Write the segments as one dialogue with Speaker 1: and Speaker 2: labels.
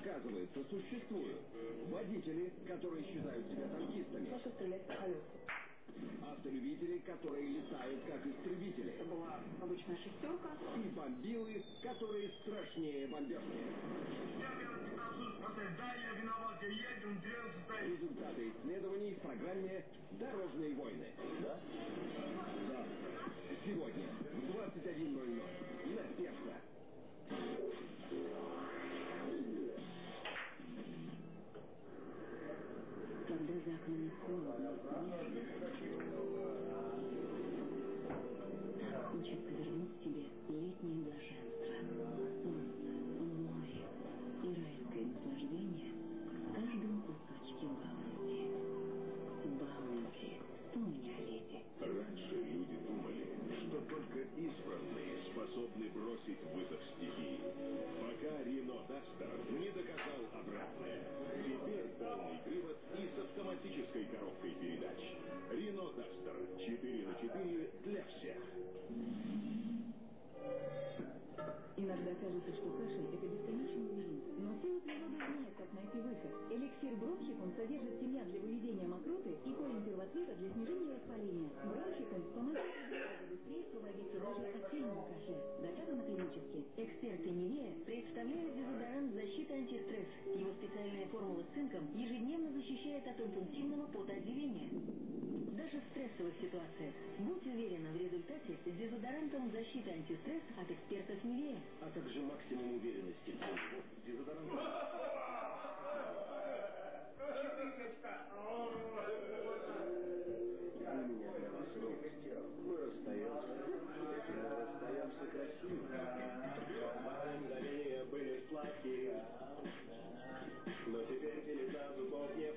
Speaker 1: Оказывается, существуют водители, которые считают себя танкистами.
Speaker 2: Просто стрелять по колесу.
Speaker 1: Автолюбители, которые летают как истребители.
Speaker 2: Это была обычная шестерка.
Speaker 1: И бомбилы, которые страшнее бомбежки. Результаты исследований в программе «Дорожные войны».
Speaker 3: Да?
Speaker 1: Да. Сегодня в 21.00 на сердце.
Speaker 4: Хочется вернуть себе летнее блаженство. Солнце, море и райское наслаждение в каждом кусочке баунти. Баунти, помни о лете.
Speaker 5: Раньше люди думали, что только избранные способны бросить вызов стихии. Пока Рено Дастер не доказал обратное. Теперь полный привод автоматической коробкой передач. Рено Дастер 4 на 4 для всех.
Speaker 6: Иногда кажется, что кашель – это бесконечный знает, как найти выход. Эликсир бронхикум содержит семян для выведения мокроты и корень первоцвета для снижения воспаления. Бронхикум помогает быстрее освободиться даже от сильного кашля. Доказано клинически. Эксперты Нивея представляют дезодорант защиты антистресс. Его специальная формула с цинком ежедневно защищает от интенсивного потоотделения. Даже в стрессовых ситуациях. Будь уверена в результате с дезодорантом защиты антистресс от экспертов Нивея.
Speaker 3: А как же максимум уверенности? Дезодорант.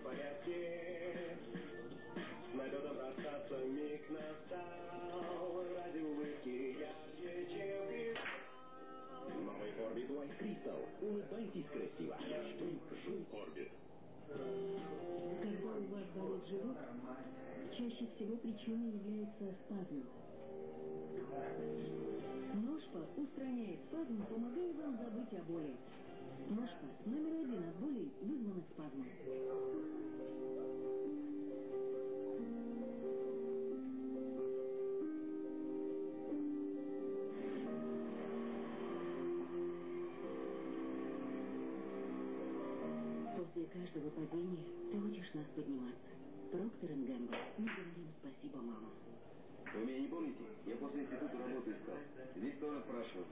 Speaker 7: Порядке. Налетом расстаться миг настал,
Speaker 3: Crystal. Улыбайтесь красиво. Что жил Orbit.
Speaker 4: Когда у вас болит живот, чаще всего причиной является спазм. Ножпа устраняет спазм, помогая вам забыть о боли. Ножпа номер один от болей, вызванных спазмом. Нас подниматься. Проктор Гэмбл, мы говорим спасибо, мама.
Speaker 3: Вы меня не помните? Я после института работу искал. Здесь тоже спрашивал.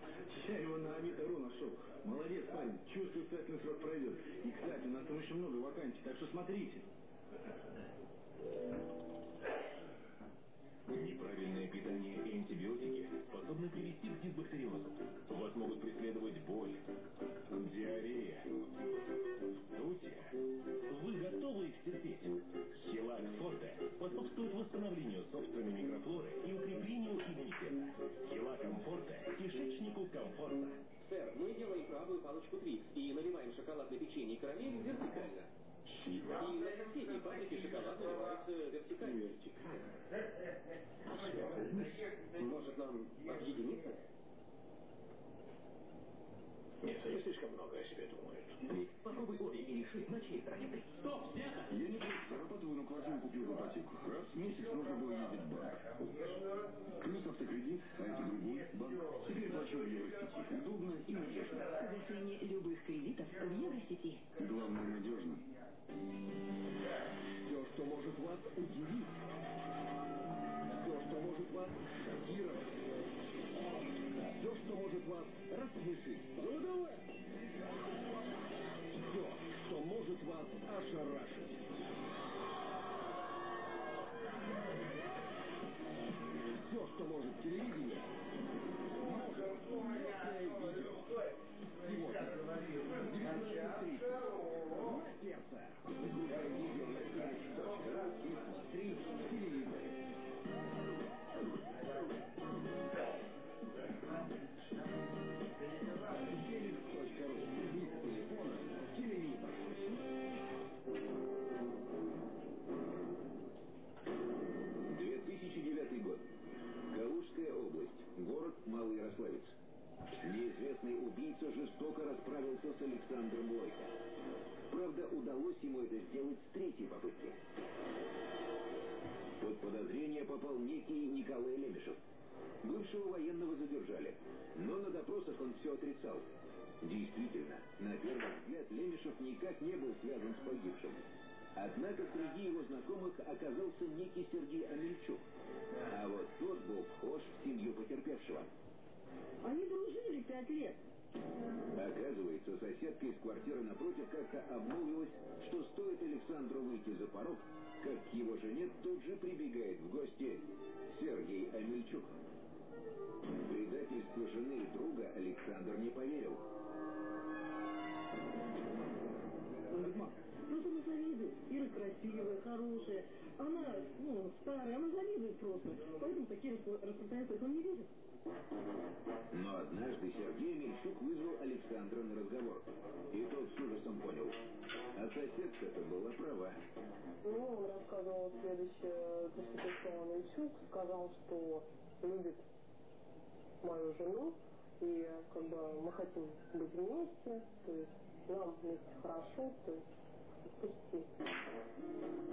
Speaker 8: Я его на Авито.ру нашел. Молодец, парень. Чувствую, испытательный срок пройдет. И, кстати, у нас там еще много вакансий, так что смотрите.
Speaker 5: Неправильное питание и антибиотики способны привести к дисбактериозу. Вас могут преследовать боль, диарея, вздутие. Вы готовы их терпеть? Хилак Форте способствует восстановлению собственной микрофлоры и укреплению иммунитета. Хилаком Форте кишечнику комфортно.
Speaker 9: Сэр, мы делаем правую палочку Твикс и наливаем шоколадное печенье и карамель вертикально. И на соседней фабрике шоколад наливается вертикально.
Speaker 3: Может, нам объединиться?
Speaker 5: Нет, они слишком много о себе думают.
Speaker 3: Ник, попробуй обе и реши, на чьей стороне ты.
Speaker 5: Стоп, снято!
Speaker 1: Я не просто зарабатываю, но квартиру купил в ипотеку. Раз в месяц нужно было ездить в банк. Плюс автокредит, а это другой банк. Теперь плачу в Евросети. Удобно и надежно.
Speaker 4: Погашение любых кредитов в Евросети.
Speaker 1: Главное, надежно. Все, что может вас удивить. Все, что может вас рассмешить. Ну давай! Все, что может вас ошарашить. Все, что может телевидение, может улетное видео. Сегодня в 19.30 на сердце.
Speaker 3: Жестоко расправился с Александром Лойко.
Speaker 10: Правда, удалось ему это сделать с третьей попытки. Под подозрение попал некий Николай Лемешев. Бывшего военного задержали, но на допросах он все отрицал. Действительно, на первый взгляд Лемешев никак не был связан с погибшим. Однако среди его знакомых оказался некий Сергей Амельчук. А вот тот был вхож в семью потерпевшего.
Speaker 4: Они дружили пять лет.
Speaker 10: Оказывается, соседка из квартиры напротив как-то обмолвилась, что стоит Александру выйти за порог, как к его жене тут же прибегает в гости Сергей Амельчук. Предательство жены и друга Александр не поверил.
Speaker 4: Он говорит, мам, ну ты не завидуй. Ира красивая, хорошая. Она, ну, старая, она завидует просто. Поэтому такие распространяются, он не верит.
Speaker 10: Но однажды Сергей Мельчук вызвал Александра на разговор. И тот с ужасом понял. А соседка-то была права.
Speaker 11: Ну, он рассказывал следующее, то, что пришел Мельчук, сказал, что любит мою жену, и как бы мы хотим быть вместе, то есть нам вместе хорошо, то есть.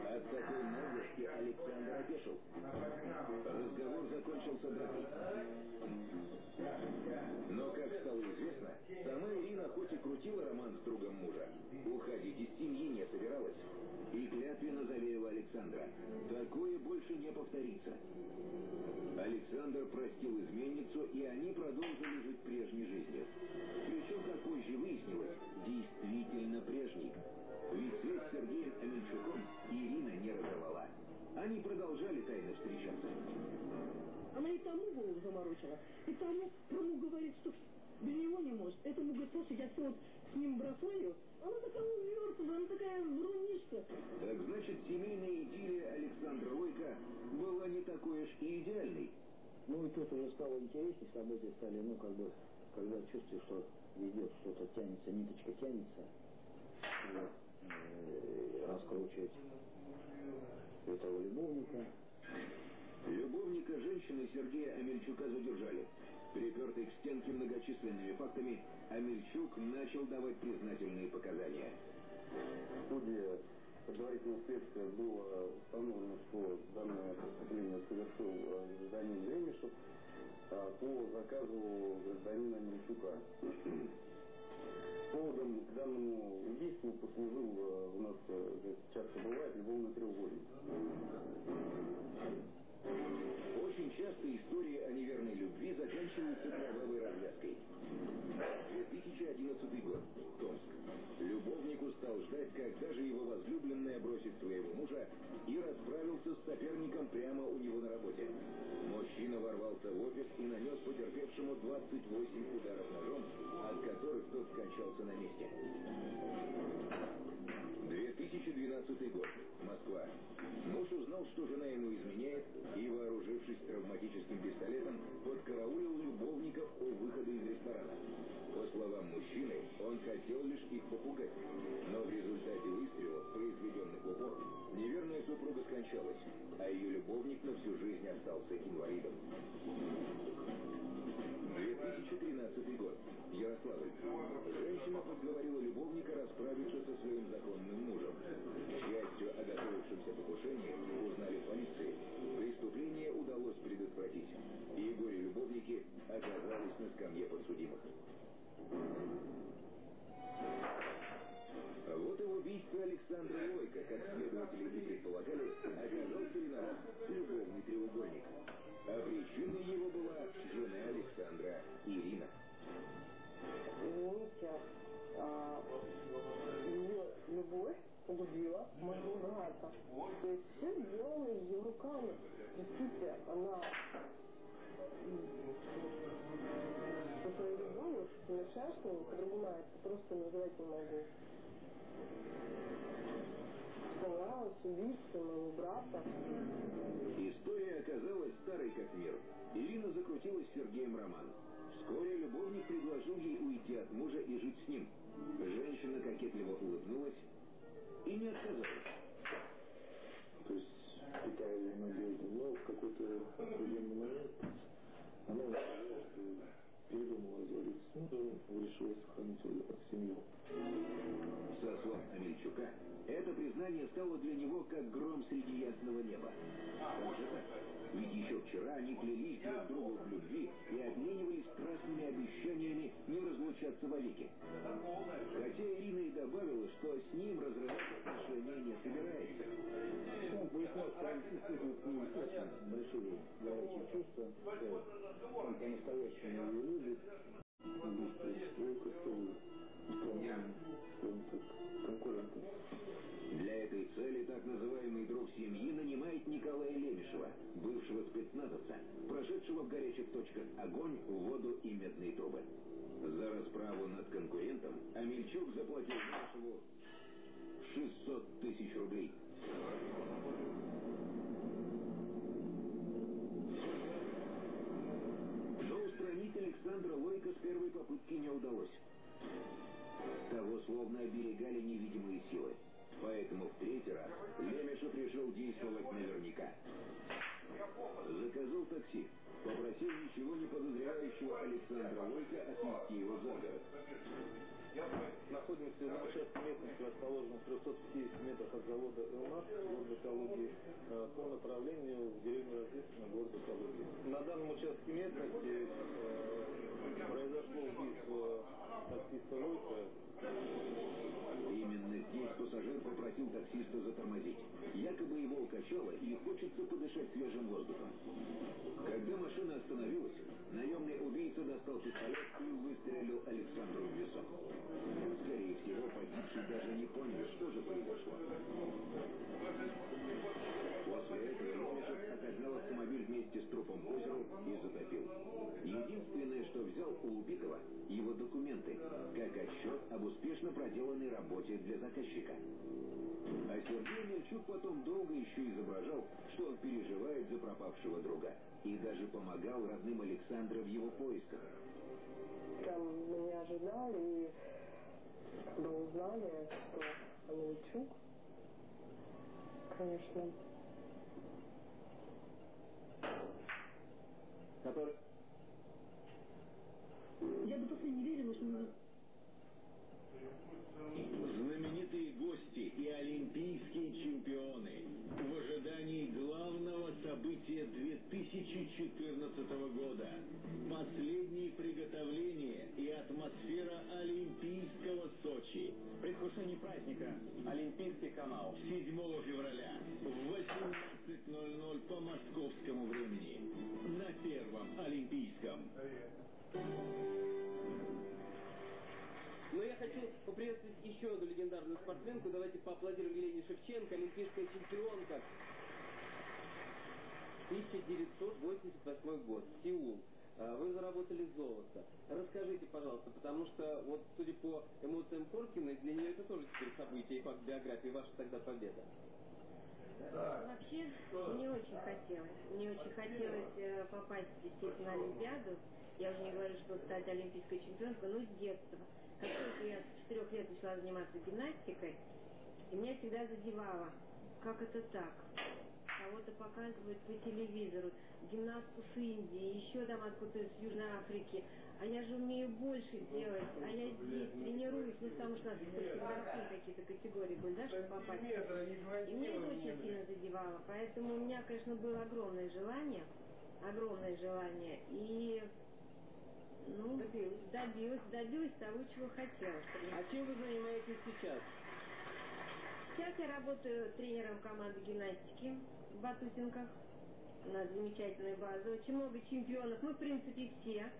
Speaker 10: От такой наглости Александр опешил. Разговор закончился дракой. Но, как стало известно, сама Ирина хоть и крутила роман с другом мужа, уходить из семьи не собиралась. И клятвенно заверила Александра, такое больше не повторится. Александр простил изменницу, и они продолжили жить прежней жизнью. Они продолжали тайно встречаться.
Speaker 4: Она и тому голову заморочила, и тому, тому говорит, что без него не может. Этому говорит, слушай, я все вот с ним бросаю. Она такая увертывая, она такая врунишка.
Speaker 10: Так значит, семейная идиллия Александра Лойко была не такой уж и идеальной.
Speaker 3: Ну и тут уже стало интереснее, события стали, ну как бы, когда чувствуешь, что идет что-то тянется, ниточка тянется, вот, э, раскручивать этого любовника.
Speaker 10: Любовника женщины Сергея Амельчука задержали. Припертый к стенке многочисленными фактами, Амельчук начал давать признательные показания.
Speaker 12: Ходе предварительного следствия было установлено, что данное преступление совершил э, гражданин Лемешев а, по заказу гражданина Амельчука. Поводом к данному убийству послужил э, у нас э, часто бывает любовный треугольник.
Speaker 10: Очень часто истории о неверной любви заканчиваются кровавой развязкой. 2011 год. Томск. Любовник устал ждать, когда же его возлюбленная бросит своего мужа и расправился с соперником прямо у него на работе. Мужчина ворвался в офис и нанес потерпевшему 28 ударов от которых тот скончался на месте. 2012 год. Москва. Муж узнал, что жена ему изменяет, и, вооружившись травматическим пистолетом, подкараулил любовников у выхода из ресторана. По словам мужчины, он хотел лишь их попугать. Но в результате выстрелов, произведенных в упор, неверная супруга скончалась, а ее любовник на всю жизнь остался инвалидом. 2013 год. Ярославль. Женщина подговорила любовника расправиться со своим законным мужем. К счастью, о готовившемся покушении узнали полиции. Преступление удалось предотвратить. И горе-любовники оказались на скамье подсудимых. Александра Лойко, как следователи и предполагали, оказался виноват любовный треугольник. А причиной его была жена Александра Ирина.
Speaker 11: Извините, а, ее любовь погубила моего брата. То есть все сделано ее руками. Простите, она любовью совершенствовала, по-другому я это просто назвать не могу. Становилась убийцей моего брата.
Speaker 10: История оказалась старой как мир. Ирина закрутилась с Сергеем роман. Вскоре любовник предложил ей уйти от мужа и жить с ним. Женщина кокетливо улыбнулась и не отказалась.
Speaker 8: То есть, питая надежду, но в какой-то определенный момент она передумала разводиться с мужем, решила сохранить семью.
Speaker 10: С слов Амельчука, это признание стало для него как гром среди ясного неба. Как же так? Ведь еще вчера они клялись друг другу в любви и обменивались страстными обещаниями не разлучаться вовеки. Хотя Ирина и добавила, что с ним разрывать отношения не собирается.
Speaker 13: Большие горячие чувства, что он по-настоящему
Speaker 10: цели так называемый друг семьи нанимает Николая Лемешева, бывшего спецназовца, прошедшего в горячих точках огонь, воду и медные трубы. За расправу над конкурентом Амельчук заплатил Лемешеву 600 тысяч рублей. Но устранить Александра Лойко с первой попытки не удалось. Того словно оберегали невидимые силы. Поэтому в третий раз Лемешев решил действовать наверняка. Заказал такси, попросил ничего не подозревающего Александра Лойко отвезти его за город.
Speaker 8: Находимся на участке местности, расположенном в 350 метрах от завода «Элмаш» города Калуги э, по направлению в деревню Рождественно города Калуги. На данном участке местности э, произошло убийство таксиста Лойка.
Speaker 10: Пассажир попросил таксиста затормозить. Якобы его укачало и хочется подышать свежим воздухом. Когда машина остановилась, наемный убийца достал пистолет и выстрелил Александру в висок. Скорее всего, погибший даже не понял, что же произошло. После этого вместе с трупом к озеру и затопил. Единственное, что взял у убитого, его документы, как отчет об успешно проделанной работе для заказчика. А Сергей Мельчук потом долго еще изображал, что он переживает за пропавшего друга. И даже помогал родным Александра в его поисках.
Speaker 11: Там меня ожидали, и когда узнали, что Амельчук, конечно,
Speaker 9: Который...
Speaker 14: Я до последнего не верила, что мы
Speaker 15: Знаменитые гости и олимпийские чемпионы в ожидании главного события 2014 года. Последние приготовления и атмосфера Олимпийского Сочи.
Speaker 9: Предвкушение праздника. Олимпийский канал.
Speaker 15: 7 февраля в 18.00 по московскому времени на Первом Олимпийском.
Speaker 9: Но я хочу поприветствовать еще одну легендарную спортсменку. Давайте поаплодируем Елене Шевченко, олимпийская чемпионка. 1988 год, Сеул. А, Вы заработали золото. Расскажите, пожалуйста, потому что, вот, судя по эмоциям Коркиной, для нее это тоже теперь событие и факт биографии, ваша тогда победа.
Speaker 16: Вообще, мне очень хотелось. Мне очень хотелось э, попасть, естественно, на Олимпиаду. Я уже не говорю, что стать олимпийской чемпионкой, но с детства. Как только я с четырех лет начала заниматься гимнастикой, и меня всегда задевало, как это так? Кого-то показывают по телевизору, гимнастку с Индии, еще там откуда-то из Южной Африки. А я же умею больше делать, а я здесь тренируюсь, ну потому что сверху какие-то категории были, да, чтобы попасть. И мне это очень сильно задевало. Поэтому у меня, конечно, было огромное желание, огромное желание. И ну, добилась, добилась, того, чего хотела.
Speaker 9: А чем вы занимаетесь сейчас?
Speaker 16: Сейчас я работаю тренером команды гимнастики в Батутинках. У нас замечательная база, очень много чемпионов. Мы, в принципе, все.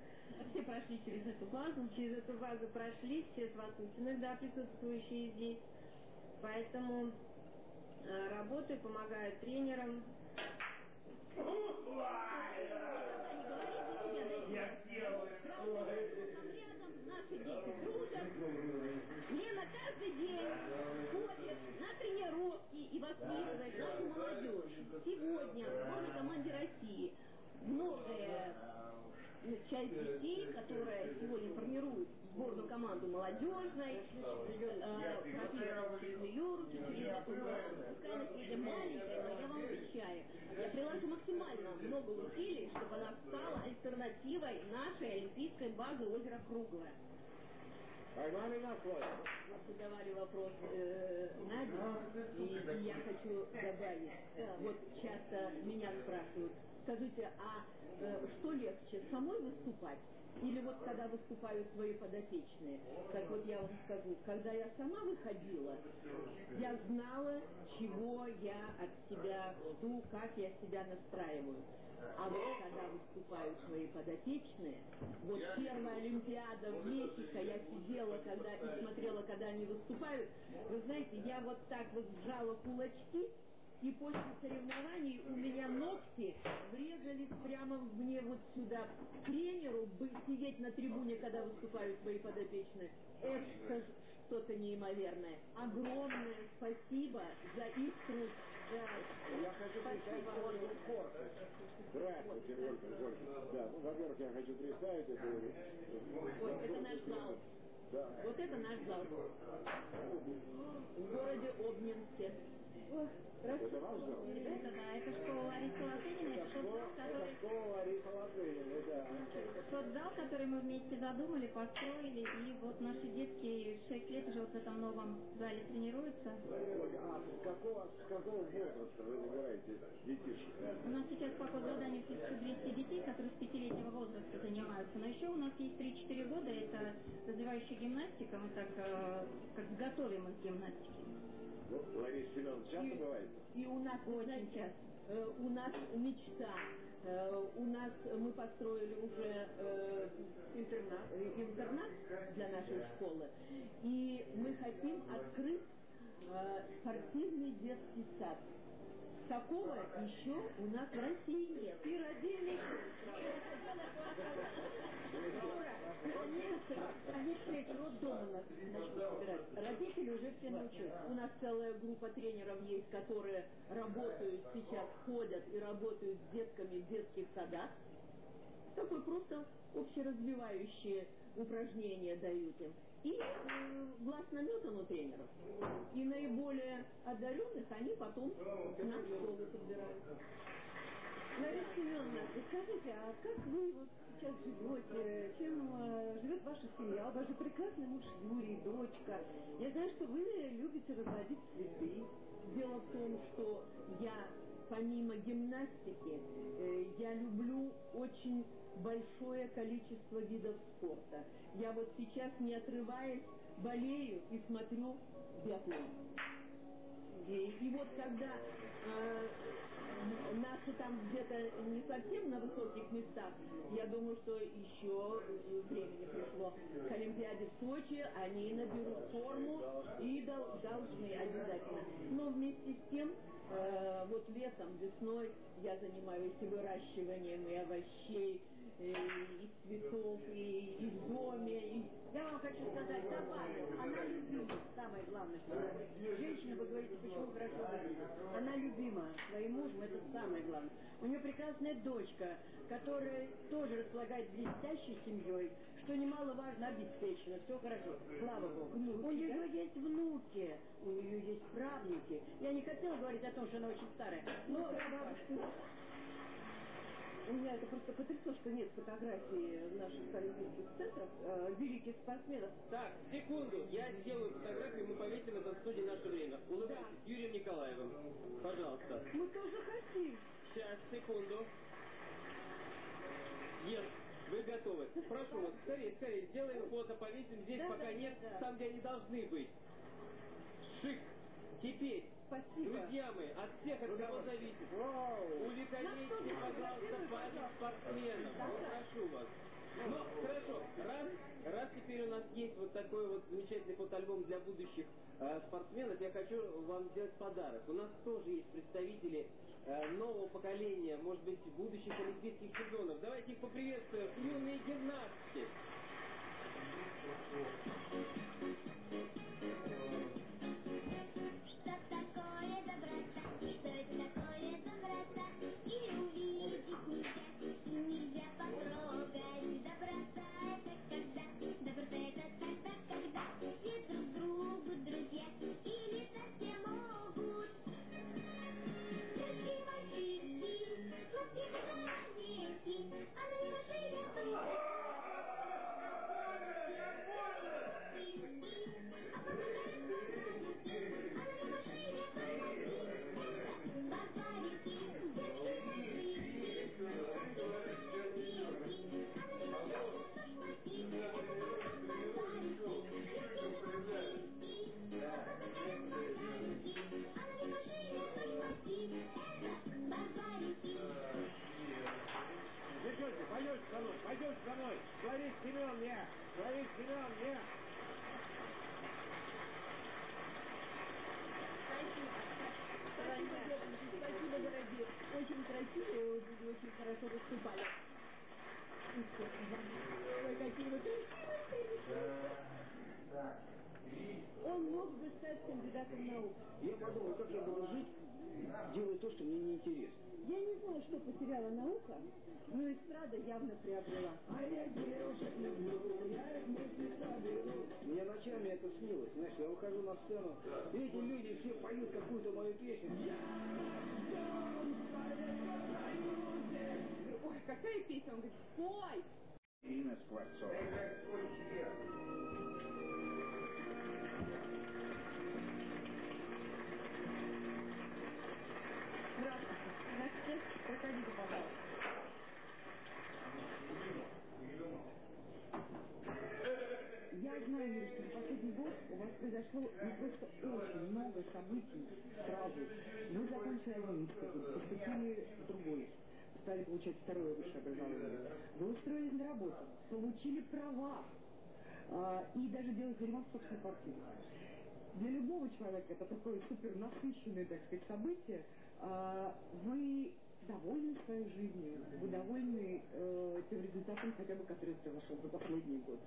Speaker 16: Все прошли через эту базу. Через эту базу прошли, все с Ватутиных, да, присутствующие здесь. Поэтому э, работаю, помогаю тренерам.
Speaker 17: Я сделаю.
Speaker 18: Наши дети дружат. Лена каждый день ходит на тренировки и воспитывает нашу молодежь. Сегодня в сборной команде России многое ну, часть детей, которая сегодня формирует сборную команду молодежной, э, эту базу. Пускай она сегодня маленькая, но я вам обещаю, я приложу максимально много усилий, чтобы она стала альтернативой нашей олимпийской базы озера Круглое. Вот задавали вопрос, э,
Speaker 4: я хочу добавить. Вот часто меня спрашивают, скажите, а э, что легче, самой выступать? Или вот когда выступают свои подопечные, так вот я вам скажу, когда я сама выходила, я знала, чего я от себя жду, как я себя настраиваю. А вот когда выступают свои подопечные, вот первая Олимпиада в Мехико, я сидела когда и смотрела, когда они выступают, вы знаете, я вот так вот сжала кулачки, и после соревнований у меня ногти врезались прямо мне вот сюда. Тренеру бы сидеть на трибуне, когда выступают свои подопечные, это что-то неимоверное. Огромное спасибо за их труд. Да.
Speaker 19: Я хочу представить Ольгу Корт. Здравствуйте, Ольга. Да, ну, во-первых, я хочу представить это.
Speaker 4: Ой, это наш зал. Вот это наш зал. В городе Обнинске.
Speaker 19: Это ваш зал?
Speaker 20: Это да, это школа Ларисы Латынина, это тот зал, который...
Speaker 19: школа Ларисы Латыниной, да.
Speaker 20: Тот зал, который мы вместе задумали, построили, и вот наши детки 6 лет уже вот в этом новом зале тренируются.
Speaker 19: А с какого, с какого возраста вы набираете детишек?
Speaker 20: У нас сейчас по заданию 1200 детей, которые с пятилетнего возраста но еще у нас есть 3-4 года, это развивающая гимнастика, мы так э, как готовим их к гимнастике.
Speaker 19: Ну, Лариса Семеновна часто бывает?
Speaker 4: И у нас, вы знаете, э, у нас мечта. Э, у нас мы построили уже э, интернат, э, интернат для нашей школы. И мы хотим открыть спортивный детский сад. Такого еще у нас в России нет. И родили. Они встреч роддома нас начнут собирать. Родители уже все научились. У нас целая группа тренеров есть, которые работают сейчас, ходят и работают с детками в детских садах. Такое просто общеразвивающие упражнения дают им. И э, глаз наметан у тренеров. И наиболее одаренных они потом в школу подбирают. Лариса Семеновна, скажите, а как вы вот сейчас живете, чем э, живет ваша семья? У вас же прекрасный муж Юрий, дочка. Я знаю, что вы любите разводить цветы. Дело в том, что я помимо гимнастики, э, я люблю очень большое количество видов спорта. Я вот сейчас, не отрываясь, болею и смотрю биатлон. И, и вот когда э, наши там где-то не совсем на высоких местах, я думаю, что еще времени пришло. К Олимпиаде в Сочи, они наберут форму и дол- должны обязательно. Но вместе с тем, э, вот летом, весной я занимаюсь выращиванием и овощей, и, цветов, и, и в доме, и
Speaker 2: Я вам хочу сказать, добавлю, она любима, самое главное, что женщина, вы говорите, почему хорошо. Она любима своим мужем, это самое главное. У нее прекрасная дочка, которая тоже располагает блестящей семьей, что немаловажно, обеспечена, все хорошо, слава Богу. у нее есть внуки, у нее есть правнуки. Я не хотела говорить о том, что она очень старая, но бабушка меня это просто потрясло, что нет фотографий наших олимпийских центров, э, великих спортсменов.
Speaker 9: Так, секунду, я сделаю фотографию, мы повесим это в студии наше время. Улыбайтесь, Юрием Николаевым. Пожалуйста.
Speaker 4: Мы тоже хотим.
Speaker 9: Сейчас, секунду. Нет, вы готовы. Прошу вас, скорее, скорее, сделаем фото, повесим здесь,
Speaker 4: Да,
Speaker 9: пока
Speaker 4: да,
Speaker 9: нет,
Speaker 4: да.
Speaker 9: там, где они должны быть. Шик. Теперь,
Speaker 4: Спасибо.
Speaker 9: друзья мои, от всех, от кого зависит, увековечьте, пожалуйста, память спортсменов. Прошу вас. Ну, хорошо, раз, раз теперь у нас есть вот такой вот замечательный фотоальбом для будущих э, спортсменов, я хочу вам сделать подарок. У нас тоже есть представители э, нового поколения, может быть, будущих олимпийских чемпионов. Давайте их поприветствуем. Юные гимнастки.
Speaker 21: Наука, но эстрада явно приобрела. А я девушек люблю, я вместе соберу.
Speaker 3: Мне ночами это снилось, знаешь, я выхожу на сцену, и эти люди все поют какую-то мою песню.
Speaker 21: Ой, какая песня? Он говорит, спой!
Speaker 22: Инна Скворцова.
Speaker 2: Здравствуйте. Здравствуйте. Проходите, пожалуйста.
Speaker 21: Я знаю, Юрий, что за последний год у вас произошло ну, просто очень много событий сразу. Вы закончили Ленинский, поступили в другой, стали получать второе высшее образование. Вы устроились на работу, получили права а, и даже делаете ремонт собственной квартире. Для любого человека это такое супер насыщенное, так сказать, событие. А, вы довольны своей жизнью, вы довольны э, тем результатом, хотя бы который произошел за последний год.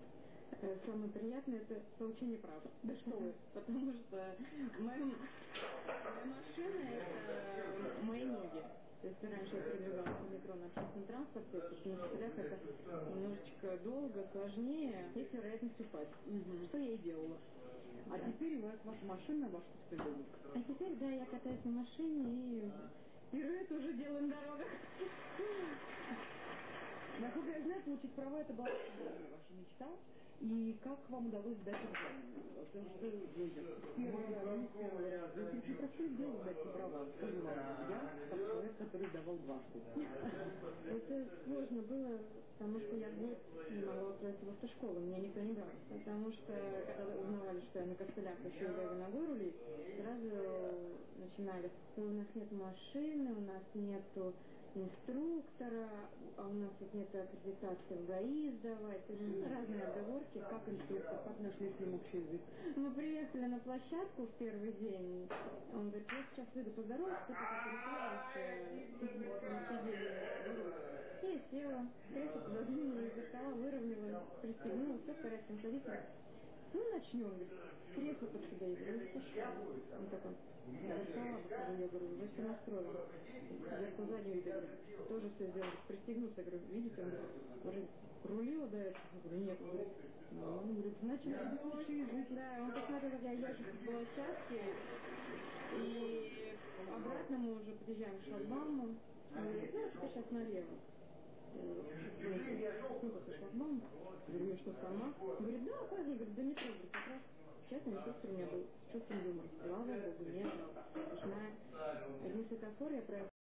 Speaker 2: Э, Самое приятное это получение прав. Да что вы. Потому что моя, моя машина это мои ноги. То есть раньше я передвигалась по метро на общественном транспорте, потому что на костылях это немножечко долго, сложнее, есть вероятность упасть. Что я и делала.
Speaker 21: А теперь у вас ваша машина, ваш собственный.
Speaker 2: А теперь, да, я катаюсь на машине и пируэт уже делаем дорогах.
Speaker 21: Насколько я знаю, получить права это была ваша мечта. И как вам удалось сдать экзамен? Потому что первый раз, не простое дело сдать эти права. Я человек, который сдавал дважды.
Speaker 2: Это сложно было, потому что я год не могла устроиться в автошколу, меня никто не брал. Потому что, когда узнавали, что я на костылях еще и ногой рулить, сразу начинали, «Ой, у нас нет машины, у нас нету инструктора, а у нас тут нет аккредитации в ГАИ сдавать, есть разные отговорки.
Speaker 21: Как инструктор, как нашли с ним общий язык?
Speaker 2: Мы приехали на площадку в первый день. Он говорит, я сейчас выйду поздороваться, кто тут перестроился, И я села, кресло пододвинула, из все в порядке, садится. Ну, начнем, кресло под себя, я говорю, пошла. Он я стола выхожу, я говорю, уже все настроила. Зеркало заднего вида, говорю, тоже все сделала, пристегнуться, говорю, видите, он говорит, рулила до этого? Я говорю, нет, он говорит, ну, он говорит, значит, общий язык. Да, он посмотрел, как я езжу по площадке, и обратно мы уже подъезжаем к шлагбауму. Он говорит, ну, теперь сейчас налево. Ну, шлагбаума. Говорю, я что, сама? Говорит, да, поздно. Говорит, до метро. Говорит, как раз не то, что у меня был с чувством юмора. Слава богу. Уж на одни светофоры я проехала